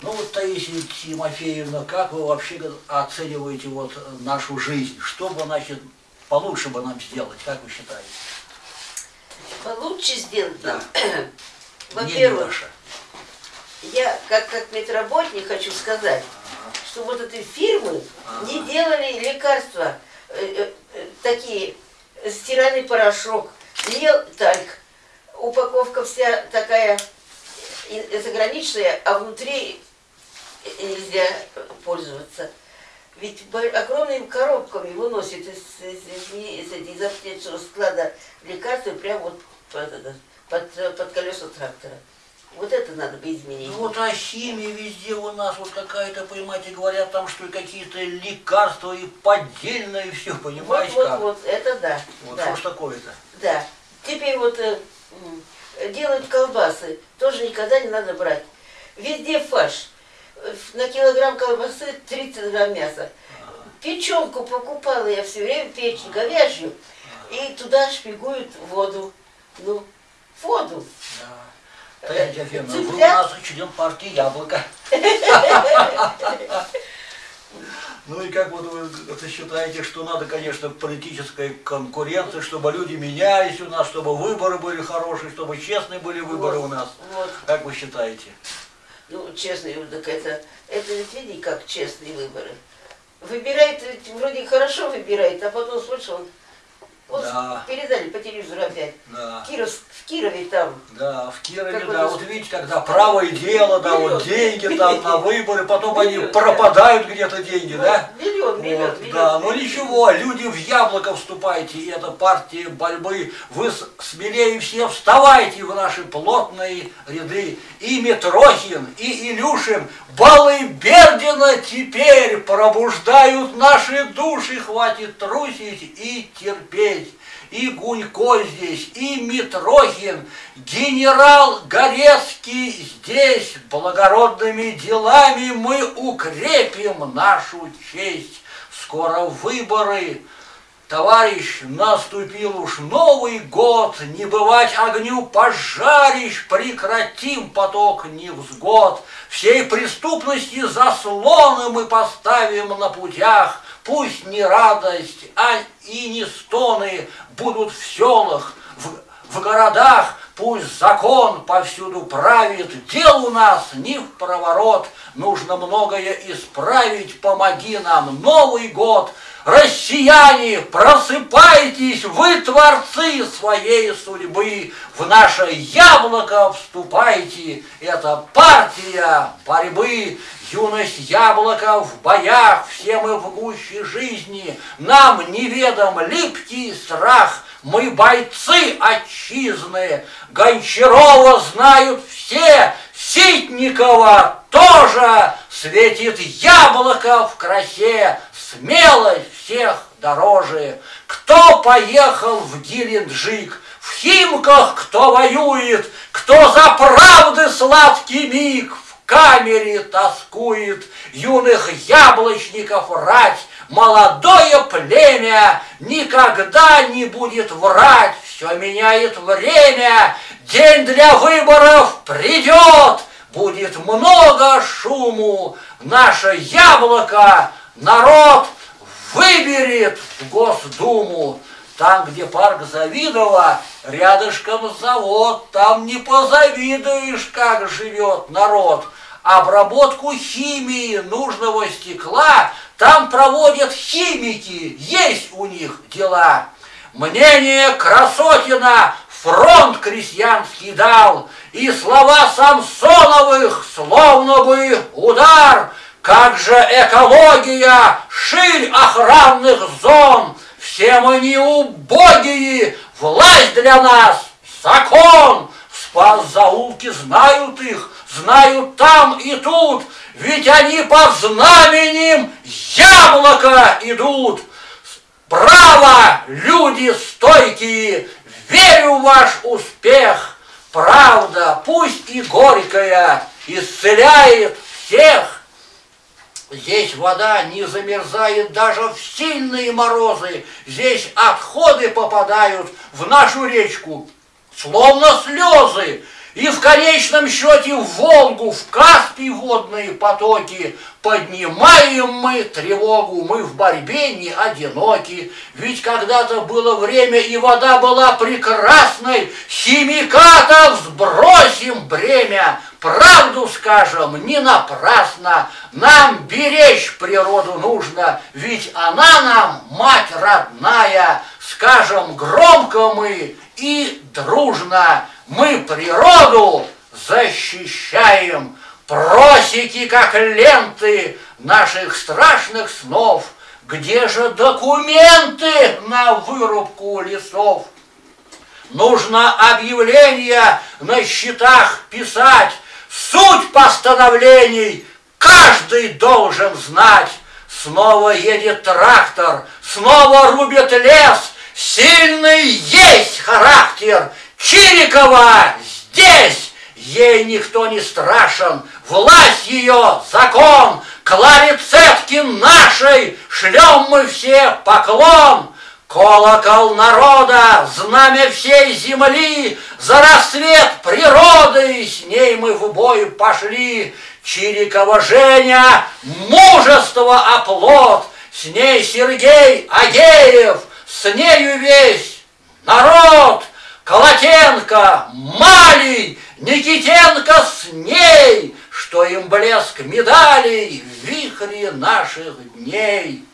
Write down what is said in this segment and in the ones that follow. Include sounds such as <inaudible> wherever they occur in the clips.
Ну вот, Таисия Тимофеевна, как вы вообще оцениваете вот нашу жизнь? Что бы, значит, получше бы нам сделать, как вы считаете? Получше сделать? Да. <clears throat> Во-первых, я как, как медработник хочу сказать, что вот эти фирмы не делали лекарства э, э, э, такие, стиральный порошок, лел тальк, упаковка вся такая заграничная, а внутри нельзя пользоваться. Ведь огромными коробками выносят из, из, из, из, из аптечного склада лекарства прямо вот под, под, под колеса трактора. Вот это надо бы изменить. Ну вот а химия везде у нас вот какая-то, понимаете, говорят там, что какие-то лекарства и поддельное и все, понимаете вот, как? Вот, вот, это да. Вот да. что ж такое-то? Да. Теперь вот э, делают колбасы, тоже никогда не надо брать. Везде фарш. На килограмм колбасы 30 грамм мяса. Печенку покупала я все время, печень говяжью, и туда шпигуют воду. Ну, воду. Да. Вы у нас член партии Яблоко. Ну и как вот вы это считаете, что надо, конечно, политической конкуренции, чтобы люди менялись у нас, чтобы выборы были хорошие, чтобы честные были выборы вот, у нас? Вот. Как вы считаете? Ну, честные, так это, это ведь видите, как честные выборы. Выбирает, вроде хорошо выбирает, а потом слышал, вот да. передали по телевизору опять. Да. Киров, в Кирове там. Да, в Кирове, да. Вот видите, когда правое дело, да, вот деньги там на выборы, потом они пропадают где-то деньги, да? Миллион, миллион, вот, Да, ну ничего, люди в яблоко вступайте, и это партия борьбы. Вы смелее все вставайте в наши плотные ряды. И Митрохин, и Илюшин, Балы Бердина теперь пробуждают наши души, хватит трусить и терпеть. И Гунько здесь, и Митрохин, генерал Горецкий здесь. Благородными делами мы укрепим нашу честь. Скоро выборы, Товарищ, наступил уж Новый год, Не бывать огню пожарищ, Прекратим поток невзгод. Всей преступности заслоны мы поставим на путях, Пусть не радость, а и не стоны Будут в селах, в, в городах, Пусть закон повсюду правит, дел у нас не в проворот, Нужно многое исправить, помоги нам, Новый год — Россияне, просыпайтесь, вы творцы своей судьбы, в наше яблоко вступайте, это партия борьбы, юность яблока в боях, все мы в гуще жизни, нам неведом липкий страх, мы бойцы отчизны, Гончарова знают все, Ситникова тоже, светит яблоко в красе, смелость всех дороже. Кто поехал в Геленджик, в Химках кто воюет, кто за правды сладкий миг в камере тоскует, юных яблочников рать, молодое племя никогда не будет врать, все меняет время, день для выборов придет, будет много шуму, наше яблоко народ выберет в Госдуму. Там, где парк Завидова, рядышком завод, там не позавидуешь, как живет народ. Обработку химии нужного стекла там проводят химики, есть у них дела. Мнение Красотина фронт крестьянский дал, и слова Самсоновых словно бы удар – как же экология, ширь охранных зон, все мы не убогие, власть для нас, закон. Спас заулки знают их, знают там и тут, ведь они под знаменем яблоко идут. Браво, люди стойкие, верю в ваш успех. Правда, пусть и горькая, исцеляет всех. Здесь вода не замерзает даже в сильные морозы. Здесь отходы попадают в нашу речку, словно слезы. И в конечном счете в Волгу, в Каспий водные потоки Поднимаем мы тревогу, мы в борьбе не одиноки. Ведь когда-то было время, и вода была прекрасной, Химикатов сбросим бремя, Правду скажем, не напрасно, Нам беречь природу нужно, Ведь она нам мать родная, Скажем громко мы и дружно, Мы природу защищаем, Просеки, как ленты наших страшных снов, Где же документы на вырубку лесов? Нужно объявления на счетах писать, Суть постановлений каждый должен знать. Снова едет трактор, снова рубит лес, Сильный есть характер, Чирикова здесь, Ей никто не страшен, власть ее, закон, Кларе Цеткин нашей. Шлем мы все поклон. Колокол народа, знамя всей земли, За рассвет природы, с ней мы в бой пошли. Чирикова Женя, мужество оплот, С ней Сергей Агеев, с нею весь народ. Колотенко, Малий, Никитенко с ней, что им блеск медалей в вихре наших дней.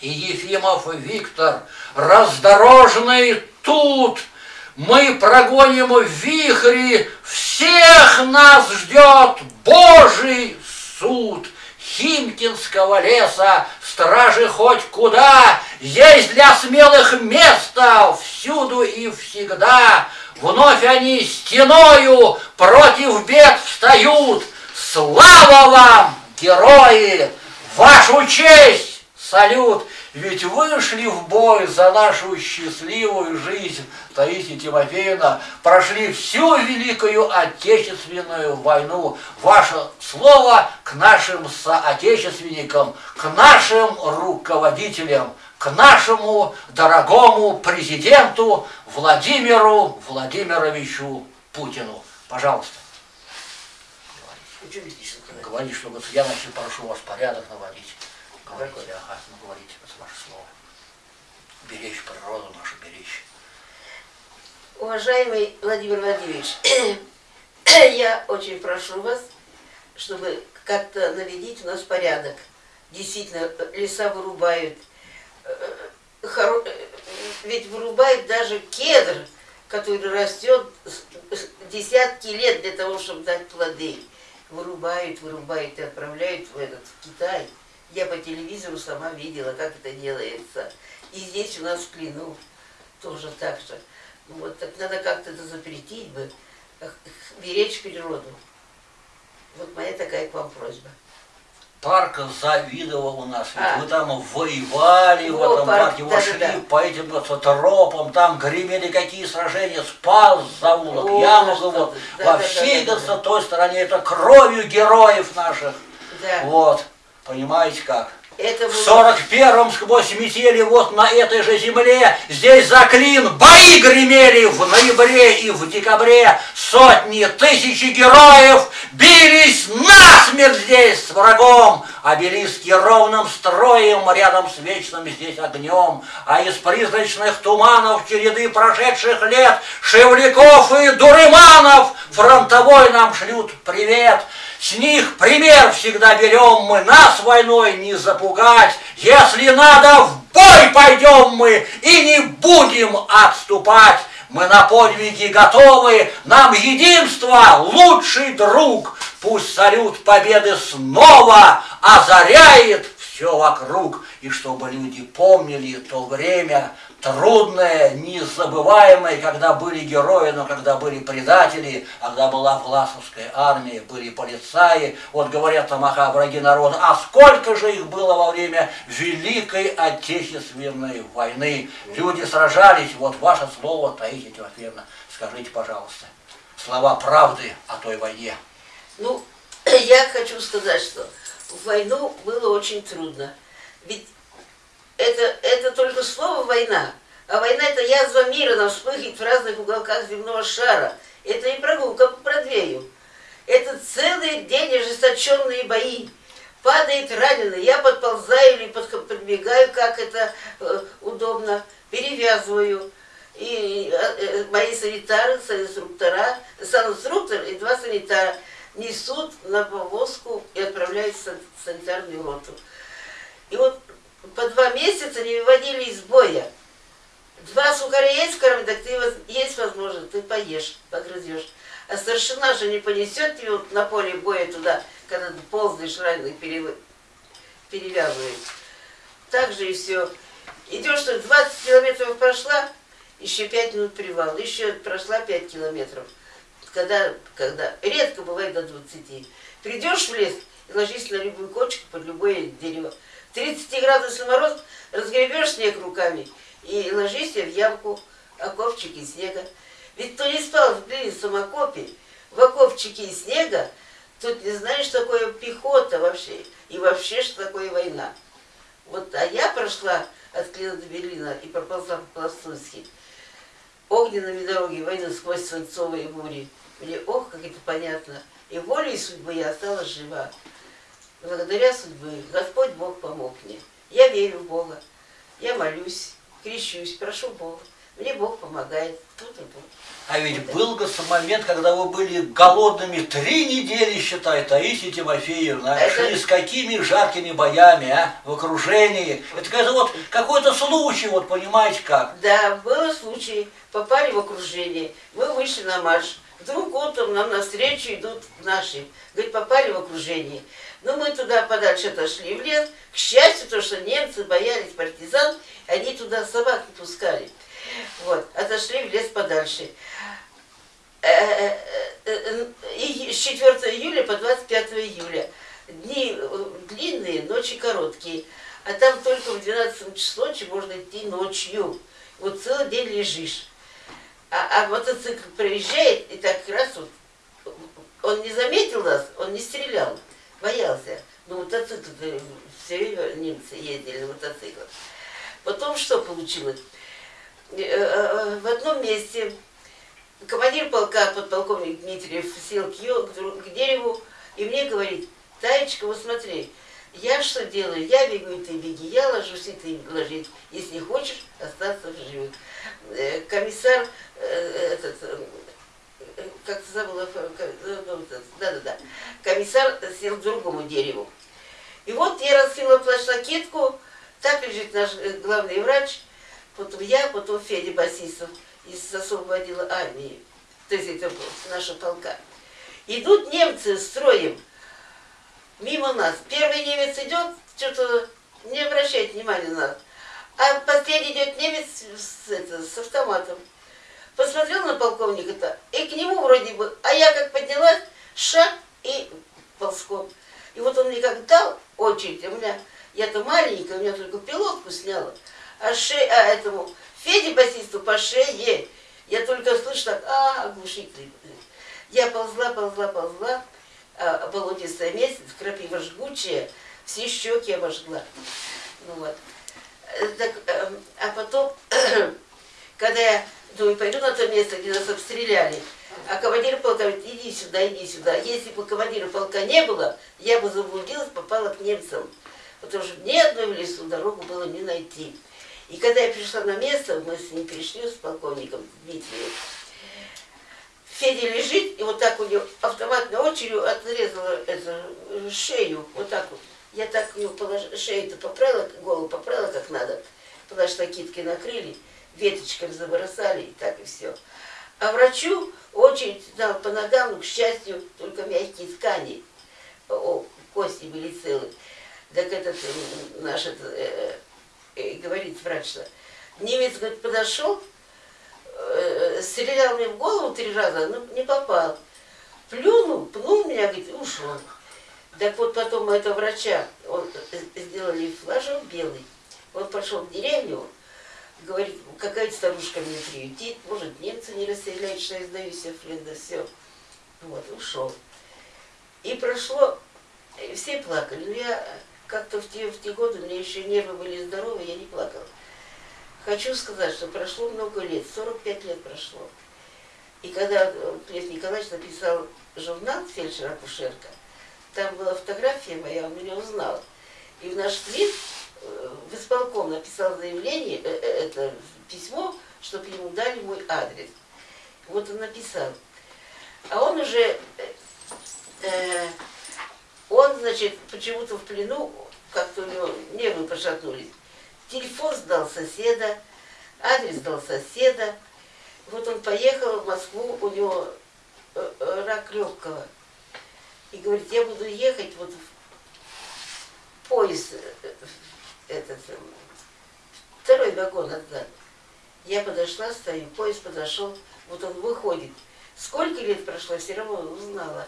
И Ефимов Виктор, раздорожный тут, мы прогоним в вихре, всех нас ждет Божий суд. Химкинского леса, стражи хоть куда, есть для смелых место всюду и всегда. Вновь они стеною против бед встают. Слава вам, герои! Вашу честь! Салют! Ведь вышли в бой за нашу счастливую жизнь, Таисия Тимофеевна, прошли всю Великую Отечественную войну. Ваше слово к нашим соотечественникам, к нашим руководителям, к нашему дорогому президенту Владимиру Владимировичу Путину. Пожалуйста. Говори, чтобы я начал прошу вас порядок наводить. Говорите, ага, ну говорите, это ваше слово. Беречь природу нашу, беречь. Уважаемый Владимир Владимирович, <clears throat> я очень прошу вас, чтобы как-то наведить у нас порядок. Действительно, леса вырубают. Ведь вырубают даже кедр, который растет десятки лет для того, чтобы дать плоды. Вырубают, вырубают и отправляют в этот в Китай. Я по телевизору сама видела, как это делается. И здесь у нас в плену тоже так же. Вот так надо как-то это запретить бы, беречь природу. Вот моя такая к вам просьба. Парк завидовал у нас, ведь а. вы там воевали Во, в этом парк, парке, да, шли да, да. по этим вот, тропам, там гремели какие сражения, спас заулок, Ямугово, да, во да, всей да, да. той стороне, это кровью героев наших. Да. Вот. Понимаете как? Это было... В сорок первом сквозь метели вот на этой же земле здесь за клин бои гремели в ноябре и в декабре. Сотни, тысячи героев бились насмерть здесь с врагом. Обелиски ровным строем рядом с вечным здесь огнем. А из призрачных туманов череды прошедших лет Шевляков и Дурыманов фронтовой нам шлют привет. С них пример всегда берем мы, нас войной не запугать. Если надо, в бой пойдем мы и не будем отступать. Мы на подвиги готовы, нам единство лучший друг. Пусть салют победы снова озаряет все вокруг, и чтобы люди помнили то время, трудное, незабываемое, когда были герои, но когда были предатели, когда была Власовская армия, были полицаи, вот говорят там, ага, враги народа, а сколько же их было во время Великой Отечественной войны? Люди сражались, вот ваше слово, Таисия Тимофеевна, скажите, пожалуйста, слова правды о той войне. Ну, <clears throat> я хочу сказать, что в войну было очень трудно. Ведь это, это только слово «война». А война – это язва мира, она вспыхивает в разных уголках земного шара. Это не прогулка по Бродвею. Это целый день ожесточенные бои. Падает раненый, я подползаю или подбегаю, как это э, удобно, перевязываю. И э, э, мои санитары, санинструктора, санинструктор и два санитара несут на повозку и отправляются в санитарную роту. И вот по два месяца не выводили из боя. Два сухаря есть в кроме, так ты есть возможность, ты поешь, погрызешь. А старшина же не понесет вот на поле боя туда, когда ты ползаешь раненый, перев... перевязывает. Так же и все. Идешь, что 20 километров прошла, еще 5 минут привал, еще прошла 5 километров. Когда, когда, редко бывает до 20. Придешь в лес и ложись на любую кочку под любое дерево. 30 градусов мороз, разгребешь снег руками и ложись в ямку, окопчики снега. Ведь кто не спал в длинном окопе, в окопчике снега, тот не знает, что такое пехота вообще, и вообще, что такое война. Вот, а я прошла от Клина до Берлина и проползла по Пластунски. Огненными дороги, войны сквозь свинцовые бури. Мне, ох, как это понятно. И волей судьбы я осталась жива. Благодаря судьбы Господь Бог помог мне. Я верю в Бога. Я молюсь, крещусь, прошу Бога. Мне Бог помогает. Тут и тут. А ведь был момент, когда вы были голодными три недели, считай, Таисия Тимофеевна, Это... шли с какими жаркими боями, а, в окружении. Это какой-то вот какой-то случай, вот понимаете как. Да, был случай, попали в окружение, мы вышли на марш. Вдруг утром нам навстречу идут наши. Говорит, попали в окружение. Но мы туда подальше отошли в лес. К счастью, то, что немцы боялись партизан, они туда собак не пускали. Вот, отошли в лес подальше. Э, э, э, и с 4 июля по 25 июля. Дни длинные, ночи короткие. А там только в 12 число ночи можно идти ночью. Вот целый день лежишь. А, а мотоцикл проезжает, и так раз вот, он не заметил нас, он не стрелял, боялся. Но мотоцикл все время немцы ездили на. Потом что получилось? Э, э, в одном месте командир полка, подполковник Дмитриев, сел к, к дереву и мне говорит, Таечка, вот смотри, я что делаю? Я бегу, и ты беги. Я ложусь, и ты ложись. Если хочешь остаться в живых. Э, комиссар, этот, как забыла, да-да-да, комиссар сел к другому дереву. И вот я раскрыла плащ-лакетку, так лежит наш главный врач, потом я, потом Федя Басисов из особого отдела армии, то есть это наша полка. Идут немцы строем мимо нас. Первый немец идет, что-то не обращает внимания на нас. А последний идет немец с, это, с автоматом. Посмотрел на полковника-то, и к нему вроде бы, а я как поднялась, шаг и ползком. И вот он мне как дал очередь, у меня, я-то маленькая, у меня только пилотку сняла а, ше, а этому Феде басисту по шее. Я только слышу так, а, оглушительный. Я ползла, ползла, ползла, а, болотистое месяц, крапива жгучая, все щеки обожгла. Ну вот. Э, так, э, а потом, <clears throat> когда я думаю, пойду на то место, где нас обстреляли, а командир полка говорит, иди сюда, иди сюда. Если бы командира полка не было, я бы заблудилась, попала к немцам. Потому что ни одной в лесу дорогу было не найти. И когда я пришла на место, мы с ним пришли, с полковником Дмитрием, Федя лежит, и вот так у него автоматной очередью отрезала эту шею, вот так вот. Я так него положила, шею-то поправила, голову поправила как надо, что киткой накрыли, веточками забросали, и так и все. А врачу очередь дал по ногам, но, к счастью, только мягкие ткани, о, кости были целы. Так этот наш этот, э, и говорит врач, что немец говорит, подошел, э, стрелял мне в голову три раза, но не попал. Плюнул, пнул меня, говорит, ушел. Так вот потом этого врача, он сделали флажок белый, он пошел в деревню, говорит, какая старушка меня приютит, может немцы не расстреляют, что я сдаюсь, Флинда, все. Вот, ушел. И прошло, все плакали, но я как-то в те, в те годы мне еще нервы были здоровы, я не плакала. Хочу сказать, что прошло много лет, 45 лет прошло. И когда Лев Николаевич написал журнал «Фельдшер-акушерка», там была фотография моя, он меня узнал. И в наш э, в исполком написал заявление, э, э, это письмо, чтобы ему дали мой адрес. Вот он написал. А он уже, э, он, значит, почему-то в плену, как-то у него нервы пошатнулись. Телефон сдал соседа, адрес сдал соседа. Вот он поехал в Москву, у него э, э, рак легкого. И говорит, я буду ехать вот в поезд, э, этот, второй вагон отдать. Я подошла, стою, поезд подошел, вот он выходит. Сколько лет прошло, все равно узнала.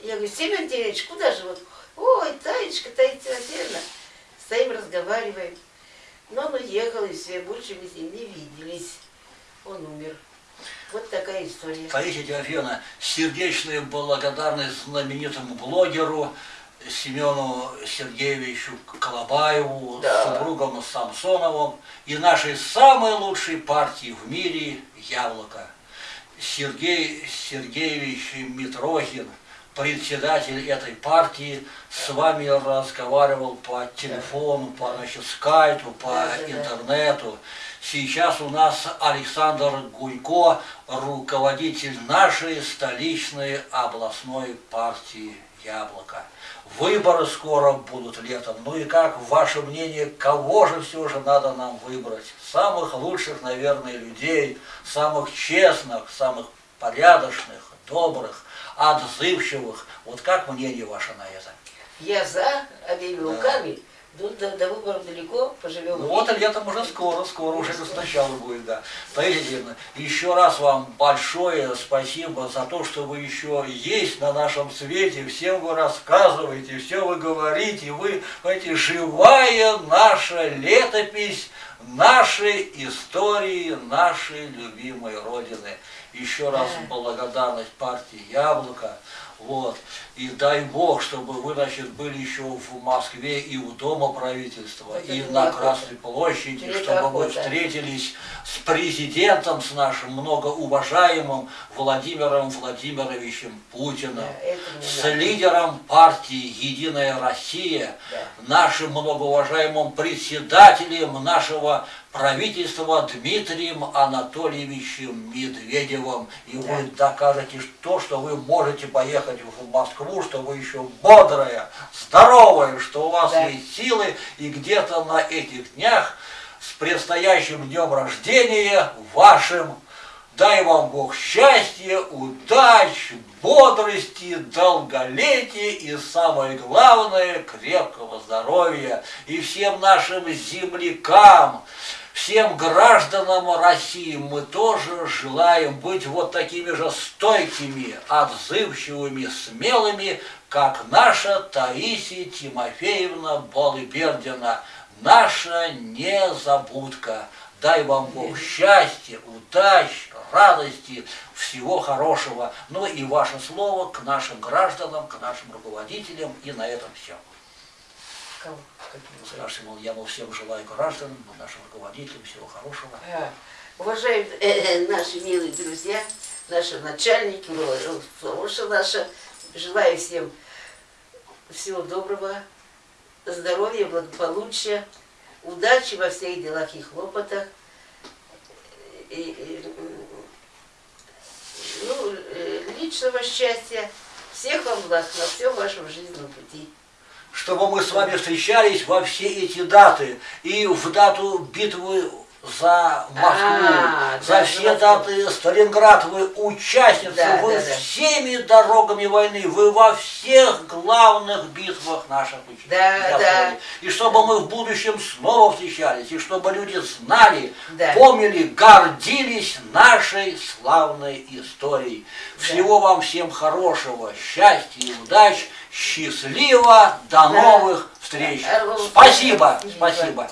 Я говорю, Семен Андреевич, куда же вот? Ой, Таечка, Таечка Андреевна. Стоим, разговариваем. Но он уехал, и все, больше мы с ним не виделись. Он умер. Вот такая история. Таисия Тимофеевна, сердечная благодарность знаменитому блогеру Семену Сергеевичу Колобаеву, да. супругам Самсоновым и нашей самой лучшей партии в мире «Яблоко». Сергей Сергеевич Митрохин, председатель этой партии, с вами разговаривал по телефону, по значит, скайпу, по интернету. Сейчас у нас Александр Гунько, руководитель нашей столичной областной партии «Яблоко». Выборы скоро будут летом. Ну и как, ваше мнение, кого же все же надо нам выбрать? Самых лучших, наверное, людей, самых честных, самых порядочных, добрых, отзывчивых. Вот как мнение ваше на это? Я за обеими да. До, до, до выборов далеко, поживем. Ну вот летом уже скоро, скоро уже сначала будет, да. Таисия еще раз вам большое спасибо за то, что вы еще есть на нашем свете, всем вы рассказываете, все вы говорите, вы, знаете, живая наша летопись нашей истории, нашей любимой Родины. Еще раз благодарность партии «Яблоко». Вот. И дай Бог, чтобы вы, значит, были еще в Москве и у Дома правительства, Это и на Красной площади, чтобы вы встретились с президентом, с нашим многоуважаемым Владимиром Владимировичем Путиным, да, с лидером партии «Единая Россия», да. нашим многоуважаемым председателем нашего правительства Дмитрием Анатольевичем Медведевым. И да. вы докажете то, что вы можете поехать в Москву, что вы еще бодрая, здоровая, что у вас да. есть силы, и где-то на этих днях с предстоящим днем рождения вашим Дай вам Бог счастья, удач, бодрости, долголетия и самое главное, крепкого здоровья. И всем нашим землякам, всем гражданам России мы тоже желаем быть вот такими же стойкими, отзывчивыми, смелыми, как наша Таисия Тимофеевна Болыбердина, наша незабудка. Дай вам Бог счастья, удач, радости, всего хорошего. Ну и ваше слово к нашим гражданам, к нашим руководителям. И на этом все. Кого? Скажите, мол, я мол, всем желаю гражданам, нашим руководителям всего хорошего. А, уважаемые э, э, наши милые друзья, наши начальники, Славуша наша, желаю всем всего доброго, здоровья, благополучия, удачи во всех делах и хлопотах. И, и, ну, э, личного счастья, всех вам благ на всем вашем жизненном пути чтобы мы с вами встречались во все эти даты. И в дату битвы за Москву, а, за да, все даты Сталинград, вы участницы, да, вы да, всеми да. дорогами войны, вы во всех главных битвах наших да, да. И чтобы мы в будущем снова встречались, и чтобы люди знали, да. помнили, гордились нашей славной историей. Всего да. вам всем хорошего, счастья и удач, счастливо, до новых встреч. Спасибо, спасибо.